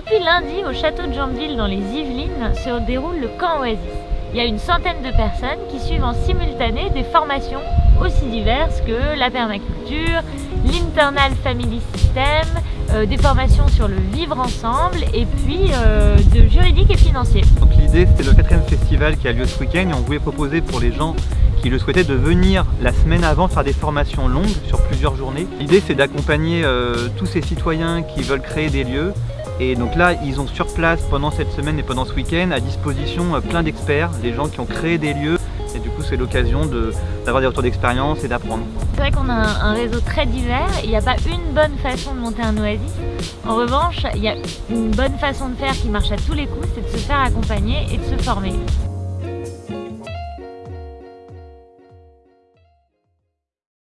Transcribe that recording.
depuis lundi, au château de Jambeville dans les Yvelines, se déroule le camp Oasis. Il y a une centaine de personnes qui suivent en simultané des formations aussi diverses que la permaculture, l'Internal Family System, euh, des formations sur le vivre ensemble et puis euh, de juridique et financier. Donc l'idée c'était le quatrième festival qui a lieu ce week-end et on voulait proposer pour les gens qui le souhaitaient de venir la semaine avant faire des formations longues sur plusieurs journées. L'idée c'est d'accompagner euh, tous ces citoyens qui veulent créer des lieux et donc là ils ont sur place pendant cette semaine et pendant ce week-end à disposition plein d'experts, des gens qui ont créé des lieux et du coup c'est l'occasion d'avoir des retours d'expérience et d'apprendre. C'est vrai qu'on a un, réseau très divers, il n'y a pas une bonne façon de monter un oasis. En revanche, il y a une bonne façon de faire qui marche à tous les coups, c'est de se faire accompagner et de se former.